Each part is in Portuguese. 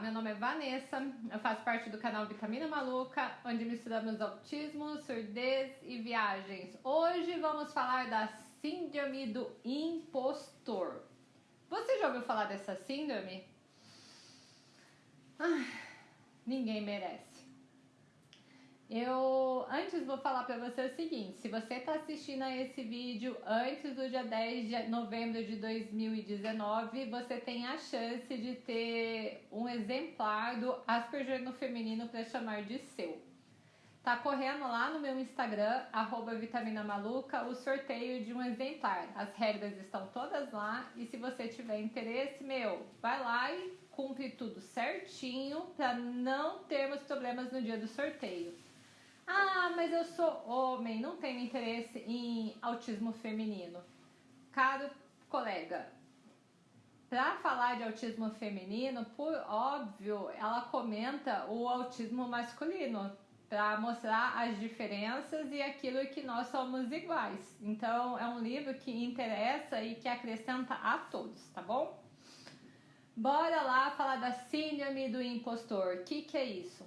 Meu nome é Vanessa, eu faço parte do canal Vitamina Maluca, onde misturamos autismo, surdez e viagens. Hoje vamos falar da síndrome do impostor. Você já ouviu falar dessa síndrome? Ah, ninguém merece. Eu antes vou falar para você o seguinte: se você está assistindo a esse vídeo antes do dia 10 de novembro de 2019, você tem a chance de ter um exemplar do Asperger no feminino para chamar de seu. Tá correndo lá no meu Instagram, Vitamina Maluca, o sorteio de um exemplar. As regras estão todas lá e se você tiver interesse, meu, vai lá e cumpre tudo certinho para não termos problemas no dia do sorteio. Ah, mas eu sou homem, não tenho interesse em autismo feminino. Caro colega, para falar de autismo feminino, por óbvio, ela comenta o autismo masculino para mostrar as diferenças e aquilo que nós somos iguais. Então, é um livro que interessa e que acrescenta a todos, tá bom? Bora lá falar da síndrome do impostor. O que, que é isso?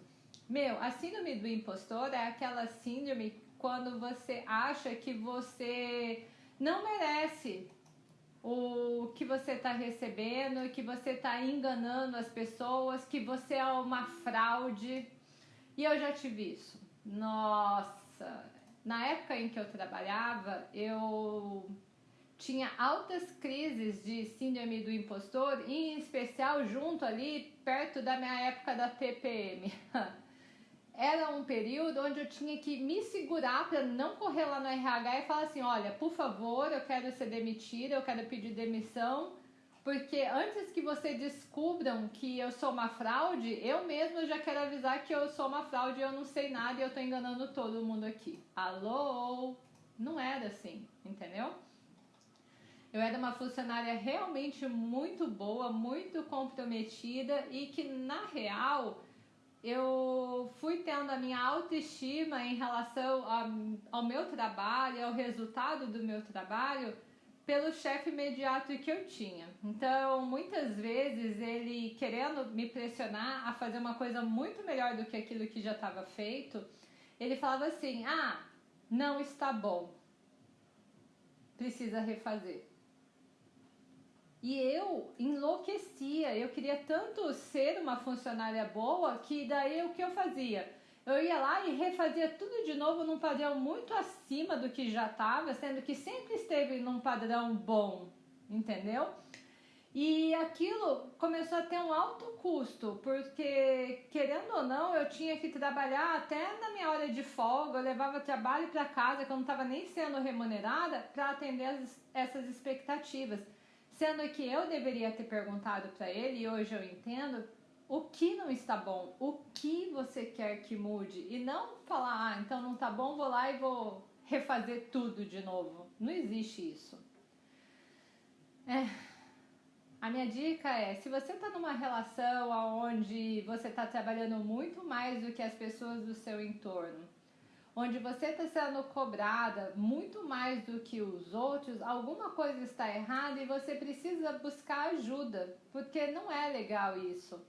Meu, a síndrome do impostor é aquela síndrome quando você acha que você não merece o que você está recebendo, que você está enganando as pessoas, que você é uma fraude. E eu já tive isso. Nossa, na época em que eu trabalhava, eu tinha altas crises de síndrome do impostor, em especial junto ali perto da minha época da TPM. era um período onde eu tinha que me segurar para não correr lá no RH e falar assim: olha, por favor, eu quero ser demitida, eu quero pedir demissão, porque antes que vocês descubram que eu sou uma fraude, eu mesma já quero avisar que eu sou uma fraude, eu não sei nada e eu tô enganando todo mundo aqui. Alô? Não era assim, entendeu? Eu era uma funcionária realmente muito boa, muito comprometida e que na real eu fui tendo a minha autoestima em relação ao meu trabalho, ao resultado do meu trabalho, pelo chefe imediato que eu tinha. Então, muitas vezes ele querendo me pressionar a fazer uma coisa muito melhor do que aquilo que já estava feito, ele falava assim: "Ah, não está bom. Precisa refazer". E eu enlouquecia, eu queria tanto ser uma funcionária boa que daí o que eu fazia? Eu ia lá e refazia tudo de novo num padrão muito acima do que já estava, sendo que sempre esteve num padrão bom, entendeu? E aquilo começou a ter um alto custo, porque querendo ou não, eu tinha que trabalhar até na minha hora de folga, eu levava trabalho para casa que eu não estava nem sendo remunerada para atender as, essas expectativas. Sendo que eu deveria ter perguntado para ele, e hoje eu entendo, o que não está bom, o que você quer que mude, e não falar, ah, então não está bom, vou lá e vou refazer tudo de novo. Não existe isso. É. A minha dica é, se você está numa relação onde você está trabalhando muito mais do que as pessoas do seu entorno, onde você está sendo cobrada muito mais do que os outros, alguma coisa está errada e você precisa buscar ajuda, porque não é legal isso.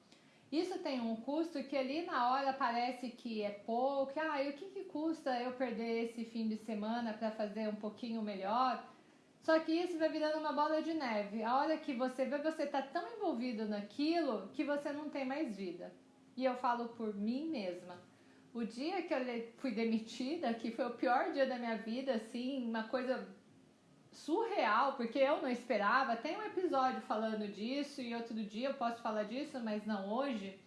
Isso tem um custo que ali na hora parece que é pouco, ah, e o que, que custa eu perder esse fim de semana para fazer um pouquinho melhor? Só que isso vai virando uma bola de neve. A hora que você vê, você está tão envolvido naquilo que você não tem mais vida. E eu falo por mim mesma. O dia que eu fui demitida, que foi o pior dia da minha vida, assim, uma coisa surreal, porque eu não esperava. Tem um episódio falando disso e outro dia eu posso falar disso, mas não hoje.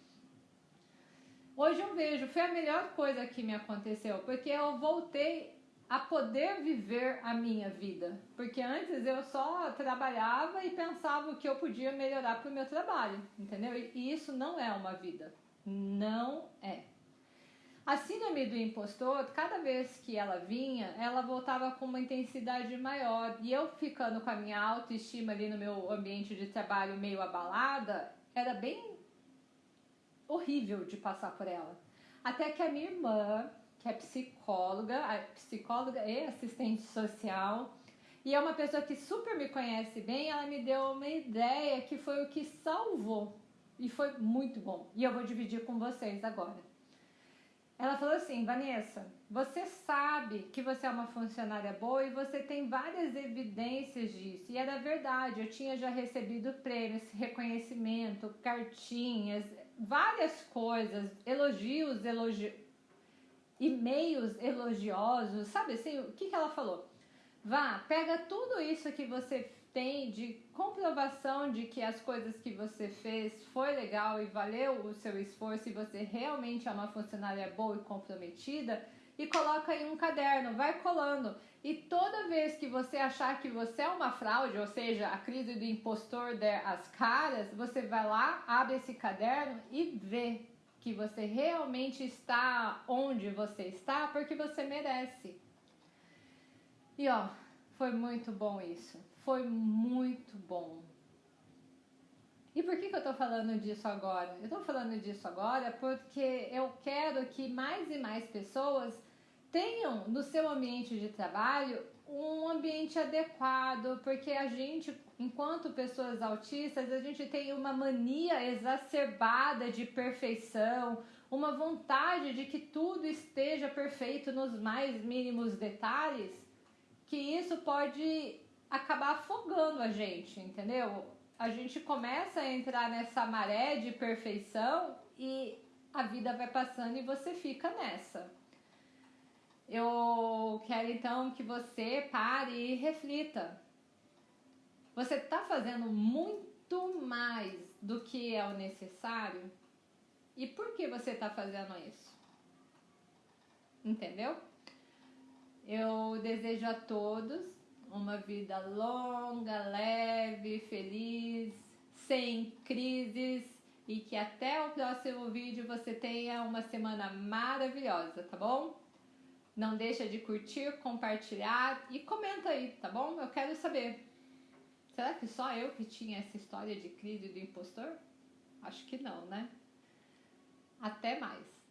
Hoje eu vejo, foi a melhor coisa que me aconteceu, porque eu voltei a poder viver a minha vida. Porque antes eu só trabalhava e pensava o que eu podia melhorar para o meu trabalho, entendeu? E isso não é uma vida. Não é. A síndrome do impostor, cada vez que ela vinha, ela voltava com uma intensidade maior. E eu ficando com a minha autoestima ali no meu ambiente de trabalho meio abalada, era bem horrível de passar por ela. Até que a minha irmã, que é psicóloga, psicóloga e assistente social, e é uma pessoa que super me conhece bem, ela me deu uma ideia que foi o que salvou e foi muito bom. E eu vou dividir com vocês agora. Ela falou assim: Vanessa, você sabe que você é uma funcionária boa e você tem várias evidências disso. E era verdade, eu tinha já recebido prêmios, reconhecimento, cartinhas, várias coisas, elogios, elogi... e-mails elogiosos, sabe assim? O que, que ela falou? Vá, pega tudo isso que você tem de comprovação de que as coisas que você fez foi legal e valeu o seu esforço e você realmente é uma funcionária boa e comprometida e coloca em um caderno, vai colando. E toda vez que você achar que você é uma fraude, ou seja, a crise do impostor der as caras, você vai lá, abre esse caderno e vê que você realmente está onde você está porque você merece. E ó, foi muito bom isso. Foi muito bom. E por que, que eu tô falando disso agora? Eu tô falando disso agora porque eu quero que mais e mais pessoas tenham no seu ambiente de trabalho um ambiente adequado, porque a gente, enquanto pessoas autistas, a gente tem uma mania exacerbada de perfeição, uma vontade de que tudo esteja perfeito nos mais mínimos detalhes, que isso pode acabar afogando a gente, entendeu? A gente começa a entrar nessa maré de perfeição e a vida vai passando e você fica nessa. Eu quero então que você pare e reflita. Você está fazendo muito mais do que é o necessário? E por que você está fazendo isso? Entendeu? Eu desejo a todos uma vida longa, leve, feliz, sem crises e que até o próximo vídeo você tenha uma semana maravilhosa, tá bom? Não deixa de curtir, compartilhar e comenta aí, tá bom? Eu quero saber. Será que só eu que tinha essa história de crise do impostor? Acho que não, né? Até mais.